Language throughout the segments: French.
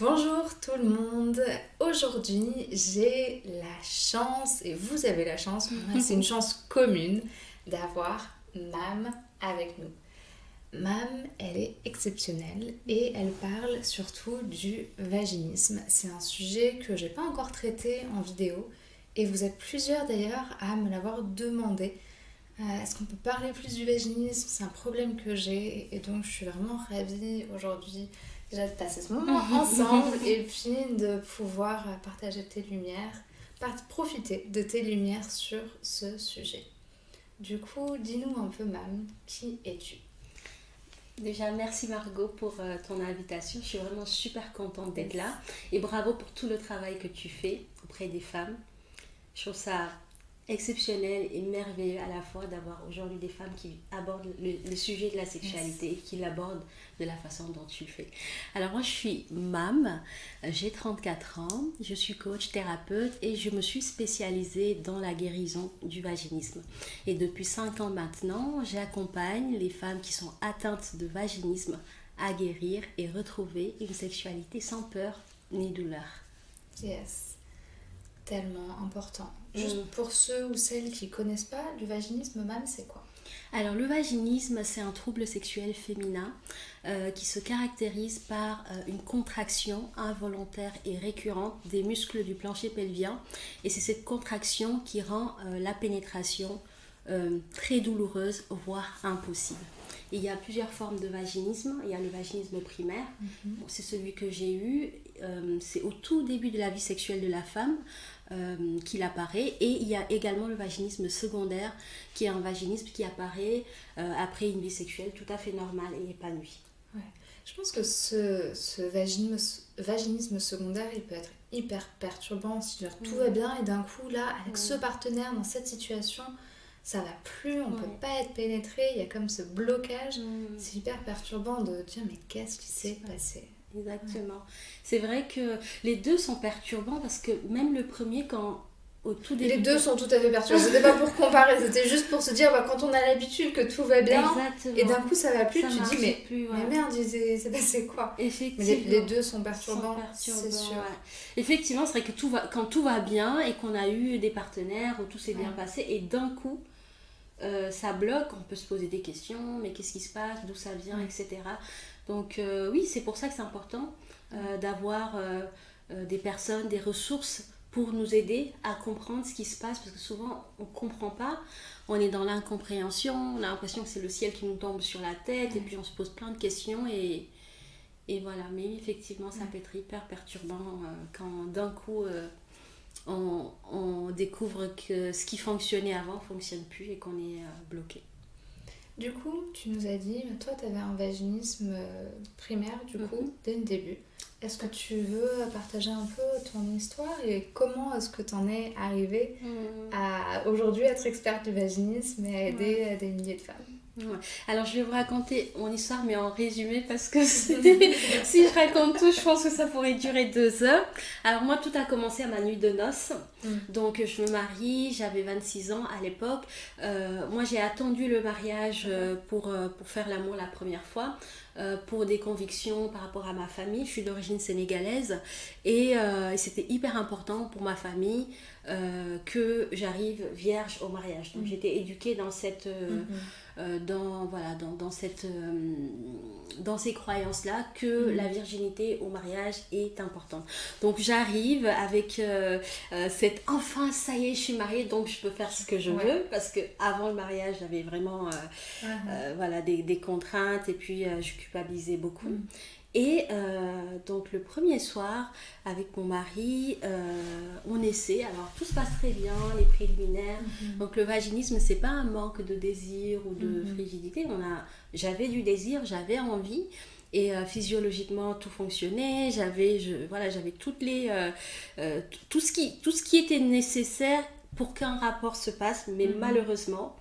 Bonjour tout le monde. Aujourd'hui, j'ai la chance, et vous avez la chance, c'est une chance commune, d'avoir Mam avec nous. Mam, elle est exceptionnelle et elle parle surtout du vaginisme. C'est un sujet que j'ai pas encore traité en vidéo et vous êtes plusieurs d'ailleurs à me l'avoir demandé. Euh, est-ce qu'on peut parler plus du vaginisme? C'est un problème que j'ai et donc je suis vraiment ravie aujourd'hui déjà de passer ce moment ensemble et puis de pouvoir partager tes lumières, profiter de tes lumières sur ce sujet. Du coup, dis-nous un peu, Mam, qui es-tu? Déjà, merci Margot pour euh, ton invitation. Je suis vraiment super contente d'être là. Et bravo pour tout le travail que tu fais auprès des femmes. Je trouve ça exceptionnel et merveilleux à la fois d'avoir aujourd'hui des femmes qui abordent le, sujet de la sexualité et qui l'abordent de la façon dont tu le fais. Alors moi je suis Mam, j'ai 34 ans, je suis coach thérapeute et je me suis spécialisée dans la guérison du vaginisme. Et depuis 5 ans maintenant, j'accompagne les femmes qui sont atteintes de vaginisme à guérir et retrouver une sexualité sans peur ni douleur. Yes, tellement important. Juste mm. pour ceux ou celles qui connaissent pas, le vaginisme, même, c'est quoi? Alors le vaginisme, c'est un trouble sexuel féminin euh, qui se caractérise par euh, une contraction involontaire et récurrente des muscles du plancher pelvien. Et c'est cette contraction qui rend euh, la pénétration très douloureuse, voire impossible. il y a plusieurs formes de vaginisme. Il y a le vaginisme primaire, mm-hmm. c'est celui que j'ai eu. c'est au tout début de la vie sexuelle de la femme. Euh, qu'il apparaît. Et il y a également le vaginisme secondaire, qui est un vaginisme qui apparaît euh, après une vie sexuelle tout à fait normale et épanouie. Ouais. Je pense que ce, ce vaginisme, vaginisme, secondaire, il peut être hyper perturbant. Si tout va bien et d'un coup, là, avec ce partenaire, dans cette situation, ça va plus, on peut pas être pénétré, il y a comme ce blocage. C'est hyper perturbant de dire mais qu'est-ce qui s'est passé? Exactement. C'est vrai que les deux sont perturbants parce que même le premier, quand au tout début. Les deux sont tout à fait perturbants. C'était pas pour comparer, c'était juste pour se dire bah, quand on a l'habitude que tout va bien et d'un coup ça va plus, tu dis mais, mais merde, c'est passé quoi? Effectivement. Mais les, deux sont perturbants, c'est sûr. Effectivement, c'est vrai que tout va, quand tout va bien et qu'on a eu des partenaires où tout s'est bien passé et d'un coup. Euh, ça bloque, on peut se poser des questions, mais qu'est-ce qui se passe, d'où ça vient, etc. Donc euh, oui, c'est pour ça que c'est important euh, d'avoir des personnes, des ressources pour nous aider à comprendre ce qui se passe, parce que souvent on ne comprend pas, on est dans l'incompréhension, on a l'impression que c'est le ciel qui nous tombe sur la tête, et puis on se pose plein de questions, et, et voilà, mais effectivement ça peut être hyper perturbant quand d'un coup on, on, découvre que ce qui fonctionnait avant ne fonctionne plus et qu'on est bloqué. Du coup, tu nous as dit, toi, tu avais un vaginisme euh, primaire, du coup, mhm. dès le début. Est-ce que tu veux partager un peu ton histoire et comment est-ce que tu en es arrivée mhm. à aujourd'hui être experte du vaginisme et aider des milliers de femmes? Alors je vais vous raconter mon histoire mais en résumé parce que si je raconte tout je pense que ça pourrait durer deux heures. Alors moi tout a commencé à ma nuit de noces. Mm. Donc je me marie, j'avais 26 ans à l'époque. Euh, moi j'ai attendu le mariage euh, pour, euh, pour faire l'amour la première fois. Pour des convictions par rapport à ma famille. Je suis d'origine sénégalaise et, c'était hyper important pour ma famille que j'arrive vierge au mariage. Donc mm. j'étais éduquée dans cette... Mm-hmm. Euh, dans, voilà, dans, dans cette, euh, dans ces croyances-là que mhm. la virginité au mariage est importante. Donc j'arrive avec euh, cette enfin ça y est, je suis mariée, donc je peux faire ce que je veux parce que avant le mariage j'avais vraiment uh-huh. voilà, des, des, contraintes et puis je culpabilisais beaucoup. Mhm. Et euh, donc le premier soir, avec mon mari, euh, on essaie. Alors tout se passe très bien, les préliminaires. Mhm. Donc le vaginisme, c'est pas un manque de désir ou de mhm. frigidité. On a, j'avais du désir, j'avais envie. Et euh, physiologiquement, tout fonctionnait. J'avais, je, voilà, j'avais toutes les, tout ce qui, tout ce qui était nécessaire pour qu'un rapport se passe. Mais mhm. malheureusement,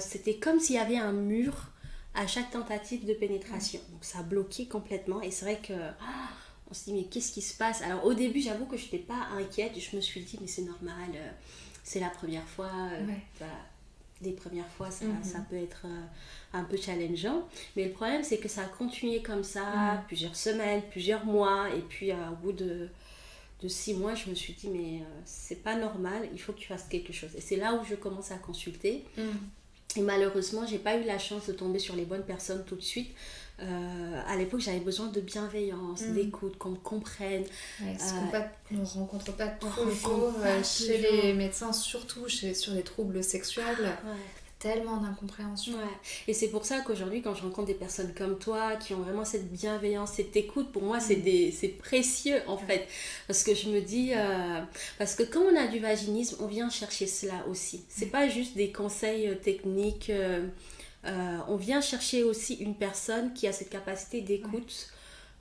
c'était comme s'il y avait un mur à chaque tentative de pénétration. Donc ça a bloqué complètement et c'est vrai que ah, on se dit mais qu'est-ce qui se passe? Alors au début j'avoue que je n'étais pas inquiète, je me suis dit mais c'est normal, euh, c'est la première fois. Euh, les premières fois, ça, mhm. ça peut être euh, un peu challengeant. Mais le problème, c'est que ça a continué comme ça, mhm. plusieurs semaines, plusieurs mois. Et puis, au bout de, de six mois, je me suis dit, mais c'est pas normal, il faut que tu fasses quelque chose. Et c'est là où je commence à consulter. Mhm. Et malheureusement, j'ai pas eu la chance de tomber sur les bonnes personnes tout de suite. Euh, à l'époque, j'avais besoin de bienveillance, mm. d'écoute, qu'on me comprenne. Ouais, ce qu'on ne rencontre pas toujours euh, chez les médecins, surtout chez, sur les troubles sexuels tellement d'incompréhension. Ouais. Et c'est pour ça qu'aujourd'hui, quand je rencontre des personnes comme toi, qui ont vraiment cette bienveillance, cette écoute, pour moi, c'est mm. précieux en fait. Parce que je me dis, euh, parce que quand on a du vaginisme, on vient chercher cela aussi. C'est mm. pas juste des conseils euh, techniques. Euh, on vient chercher aussi une personne qui a cette capacité d'écoute.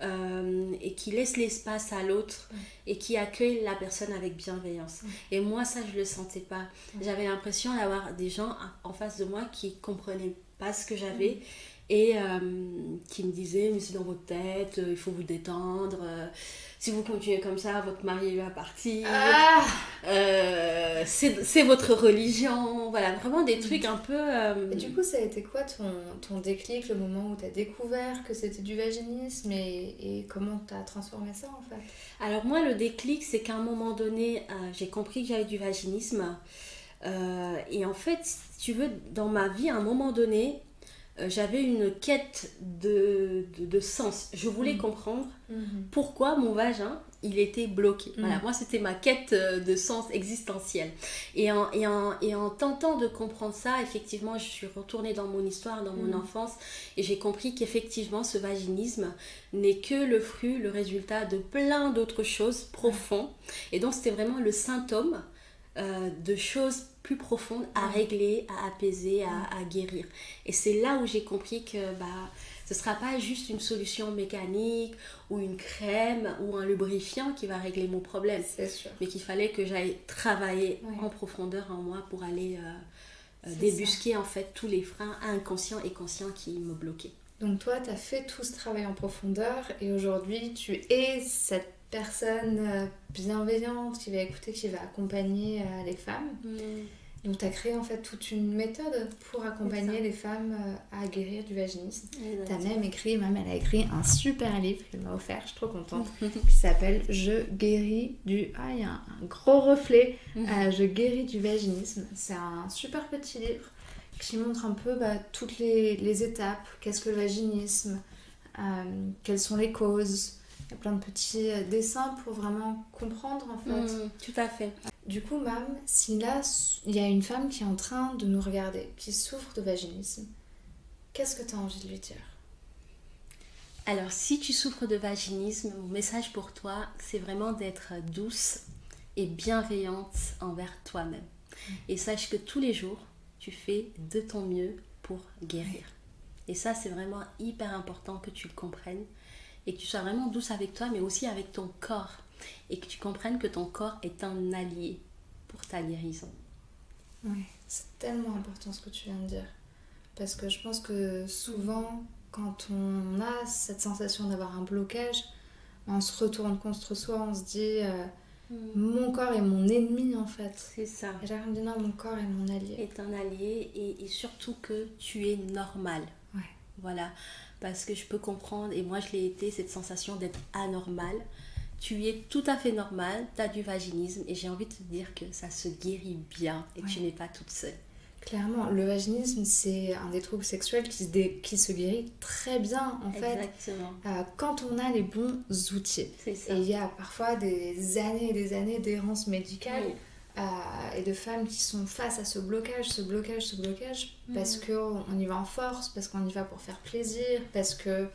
Euh, et qui laisse l'espace à l'autre et qui accueille la personne avec bienveillance. Et moi, ça, je le sentais pas. J'avais l'impression d'avoir des gens en face de moi qui comprenaient pas ce que j'avais et euh, qui me disaient mais c'est dans votre tête, il faut vous détendre si vous continuez comme ça, votre mari va partir. Ah euh, c'est votre religion. Voilà, vraiment des trucs un peu. Euh, et du coup, ça a été quoi ton, ton déclic, le moment où tu as découvert que c'était du vaginisme et, et comment tu as transformé ça en fait? Alors, moi, le déclic, c'est qu'à un moment donné, euh, j'ai compris que j'avais du vaginisme. et en fait, si tu veux, dans ma vie, à un moment donné, euh, j'avais une quête de, de, sens. Je voulais mm. comprendre mm-hmm. pourquoi mon vagin, il était bloqué. Mm. Voilà, moi, c'était ma quête euh, de sens existentiel. Et en, et, en, et en, tentant de comprendre ça, effectivement, je suis retournée dans mon histoire, dans mon mm. enfance, et j'ai compris qu'effectivement, ce vaginisme n'est que le fruit, le résultat de plein d'autres choses profondes. Et donc, c'était vraiment le symptôme euh, de choses plus profonde à régler, à apaiser, à, guérir. Et c'est là où j'ai compris que bah, ce ne sera pas juste une solution mécanique ou une crème ou un lubrifiant qui va régler mon problème. Mais qu'il fallait que j'aille travailler en profondeur en moi pour aller euh, euh, débusquer en fait tous les freins inconscients et conscients qui me bloquaient. Donc toi, tu as fait tout ce travail en profondeur et aujourd'hui, tu es cette personne euh, bienveillante qui va écouter, qui va accompagner les femmes. Mm. Donc, tu as créé en fait toute une méthode pour accompagner les femmes euh, à guérir du vaginisme. Tu as même écrit, même elle a écrit un super livre qu'elle m'a offert, je suis trop contente, qui s'appelle Je guéris du. Ah, il y a un, gros reflet. Euh, je guéris du vaginisme. C'est un super petit livre qui montre un peu bah, toutes les, les étapes. Qu'est-ce que le vaginisme euh, Quelles sont les causes Il y a plein de petits dessins pour vraiment comprendre en fait. Mmh, tout à fait. Du coup, Mam, si là, il y a une femme qui est en train de nous regarder, qui souffre de vaginisme, qu'est-ce que tu as envie de lui dire? Alors, si tu souffres de vaginisme, mon message pour toi, c'est vraiment d'être douce et bienveillante envers toi-même. Mm. Et sache que tous les jours, tu fais de ton mieux pour guérir. Et ça, c'est vraiment hyper important que tu le comprennes et que tu sois vraiment douce avec toi, mais aussi avec ton corps et que tu comprennes que ton corps est un allié pour ta guérison. Oui, c'est tellement important ce que tu viens de dire. Parce que je pense que souvent, quand on a cette sensation d'avoir un blocage, on se retourne contre soi, on se dit euh, mm. mon corps est mon ennemi en fait. C'est ça. Et j'arrive à me dire non, mon corps est mon allié. Est un allié et, et surtout que tu es normal. Ouais. Voilà. Parce que je peux comprendre, et moi je l'ai été, cette sensation d'être anormal tu es tout à fait normal, tu as du vaginisme et j'ai envie de te dire que ça se guérit bien et que tu n'es pas toute seule. Clairement, le vaginisme, c'est un des troubles sexuels qui se, qui se guérit très bien, en fait. Exactement. Euh, quand on a les bons outils. Ça. Et il y a parfois des années et des années d'errance médicale euh, et de femmes qui sont face à ce blocage, ce blocage, ce blocage, parce mm. qu'on y va en force, parce qu'on y va pour faire plaisir, parce que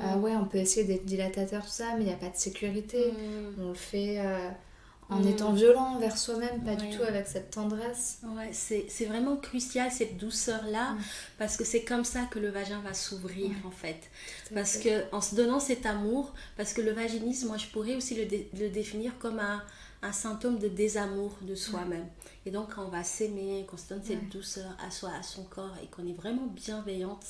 ah ouais, on peut essayer d'être dilatateur, tout ça, mais il n'y a pas de sécurité. Mm. On le fait euh, en mm. étant violent envers soi-même, pas du tout avec cette tendresse. Ouais, c'est vraiment crucial cette douceur-là, mm. parce que c'est comme ça que le vagin va s'ouvrir en fait. Parce que en se donnant cet amour, parce que le vaginisme, moi je pourrais aussi le, le définir comme un, un, symptôme de désamour de soi-même. Et donc quand on va s'aimer, qu'on se donne cette douceur à soi, à son corps, et qu'on est vraiment bienveillante,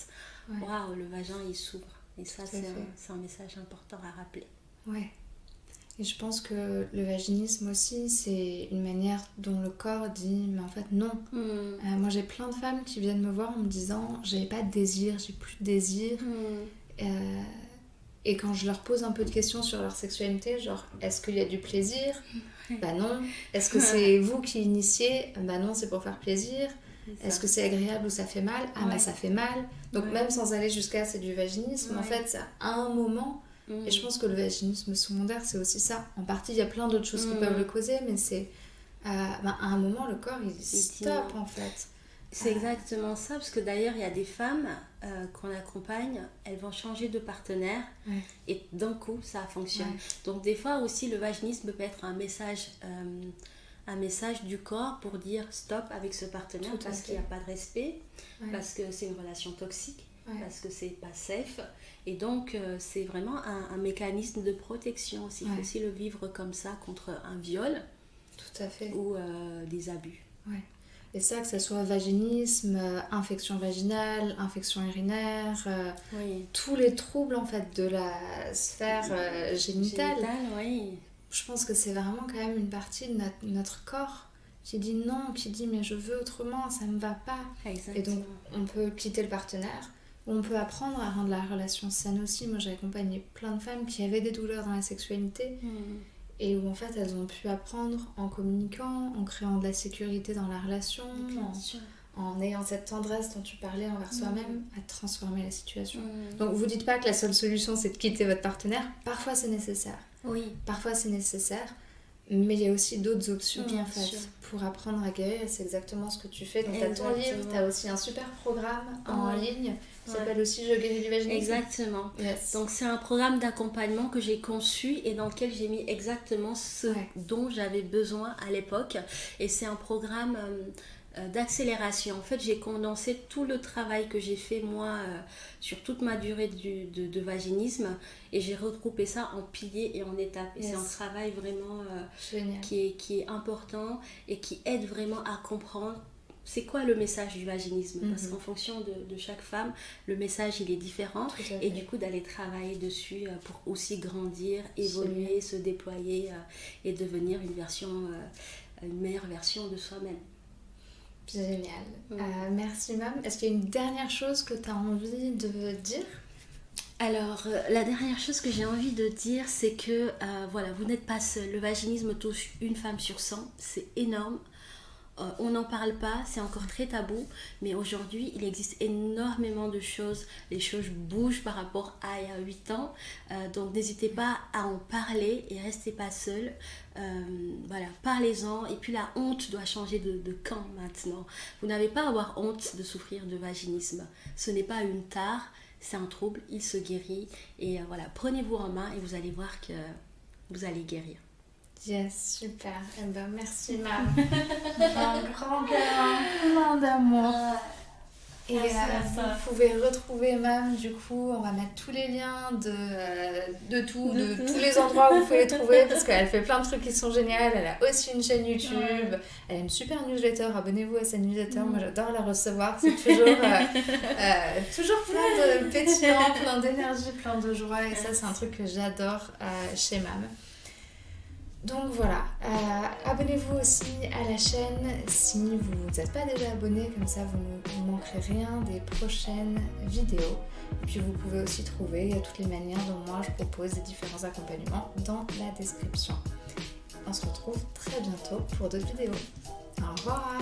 waouh, le vagin il s'ouvre. Et ça, c'est un, un, message important à rappeler. Ouais. Et je pense que le vaginisme aussi, c'est une manière dont le corps dit, mais en fait non. Mm. Euh, moi j'ai plein de femmes qui viennent me voir en me disant, j'ai pas de désir, j'ai plus de désir. Mm. Euh, et quand je leur pose un peu de questions sur leur sexualité, genre est-ce qu'il y a du plaisir Bah non. Est-ce que c'est vous qui initiez Bah non, c'est pour faire plaisir. Est-ce que c'est agréable ou ça fait mal Ah bah Ouais. ça fait mal. Donc Ouais. même sans aller jusqu'à c'est du vaginisme, en fait, c'est à un moment. Mm. Et je pense que le vaginisme secondaire, c'est aussi ça. En partie, il y a plein d'autres choses qui Mm. peuvent le causer, mais c'est euh, ben, à un moment, le corps, il dit stop non. en fait. C'est exactement ça, parce que d'ailleurs, il y a des femmes euh, qu'on accompagne, elles vont changer de partenaire Ouais. et d'un coup, ça fonctionne. Ouais. Donc, des fois aussi, le vaginisme peut être un message, euh, un message du corps pour dire stop avec ce partenaire Tout parce qu'il n'y a pas de respect, Ouais. parce que c'est une relation toxique, parce que c'est pas safe. Et donc, euh, c'est vraiment un, un mécanisme de protection aussi. Il faut aussi le vivre comme ça contre un viol Tout à fait. ou des abus. Et ça, que ce soit vaginisme, euh, infection vaginale, infection urinaire, euh, Oui. tous les troubles en fait de la sphère euh, génitale. Génital, oui. Je pense que c'est vraiment quand même une partie de notre, notre corps qui dit non, qui dit mais je veux autrement, ça me va pas. Exactement. Et donc, on peut quitter le partenaire, ou on peut apprendre à rendre la relation saine aussi. Moi, j'ai accompagné plein de femmes qui avaient des douleurs dans la sexualité Mm. Et où en fait elles ont pu apprendre en communiquant, en créant de la sécurité dans la relation, en, ayant cette tendresse dont tu parlais envers Mm. soi-même, à transformer la situation. Mm. Donc, vous dites pas que la seule solution c'est de quitter votre partenaire. Parfois, c'est nécessaire. Oui, Parfois, c'est nécessaire. Mais il y a aussi d'autres options Bien en fait sûr. pour apprendre à guérir c'est exactement ce que tu fais. Donc tu as ton livre, tu as aussi un super programme en Ouais. ligne qui Ouais. s'appelle aussi Je guéris du vaginisme. exactement. Yes. Donc c'est un programme d'accompagnement que j'ai conçu et dans lequel j'ai mis exactement ce Ouais. dont j'avais besoin à l'époque. Et c'est un programme euh, d'accélération. En fait, j'ai condensé tout le travail que j'ai fait moi euh, sur toute ma durée du- de, de vaginisme et j'ai regroupé ça en piliers et en étapes. Et c'est un travail vraiment euh, qui est, qui est important et qui aide vraiment à comprendre c'est quoi le message du vaginisme. Parce Mhm. qu'en fonction de, de chaque femme, le message il est différent. Et du coup, d'aller travailler dessus euh, pour aussi grandir, évoluer, se déployer euh, et devenir une version, euh, une meilleure version de soi-même. Génial. Mm. Euh, merci, Mam. Est-ce qu'il y a une dernière chose que tu as envie de dire? Alors, euh, la dernière chose que j'ai envie de dire, c'est que euh, voilà, vous n'êtes pas seul. Le vaginisme touche une femme sur 100, c'est énorme. Euh, on n'en parle pas, c'est encore très tabou, mais aujourd'hui il existe énormément de choses. Les choses bougent par rapport à il y a 8 ans, Euh, donc n'hésitez pas à en parler et restez pas seul. Euh, voilà, parlez-en. Et puis la honte doit changer de, camp maintenant. Vous n'avez pas à avoir honte de souffrir de vaginisme. Ce n'est pas une tare, c'est un trouble, il se guérit. Et voilà, prenez-vous en main et vous allez voir que vous allez guérir. Yes, super. Eh ben, merci, Mam. Un grand câlin, plein d'amour. Et Merci euh, vous pouvez retrouver Mam, du coup, on va mettre tous les liens de, euh, de tout, de, De tout. tous les endroits où vous pouvez les trouver, parce qu'elle fait plein de trucs qui sont géniaux. Elle a aussi une chaîne YouTube, Ouais. elle a une super newsletter, abonnez-vous à sa newsletter, Mm. moi j'adore la recevoir, c'est toujours, euh, toujours plein de pétillant, plein d'énergie, plein de joie, et ça c'est un truc que j'adore chez Mam. Donc voilà, euh, abonnez-vous aussi à la chaîne si vous n'êtes pas déjà abonné, comme ça vous ne manquerez rien des prochaines vidéos. Et puis vous pouvez aussi trouver toutes les manières dont moi je propose des différents accompagnements dans la description. On se retrouve très bientôt pour d'autres vidéos. Au revoir